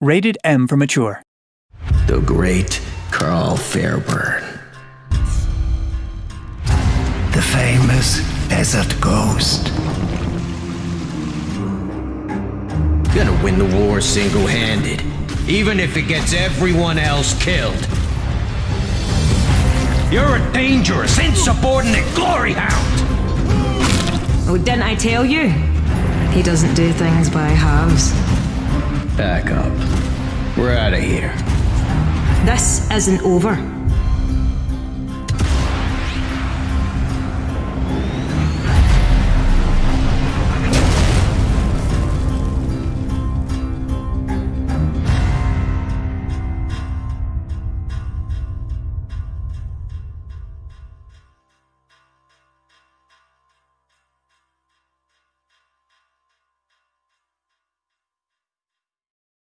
Rated M for mature. The great Karl Fairburne. The famous desert ghost. Gonna win the war single-handed, even if it gets everyone else killed. You're a dangerous, insubordinate glory hound! Oh, didn't I tell you? He doesn't do things by halves. Back up. We're out of here. This isn't over.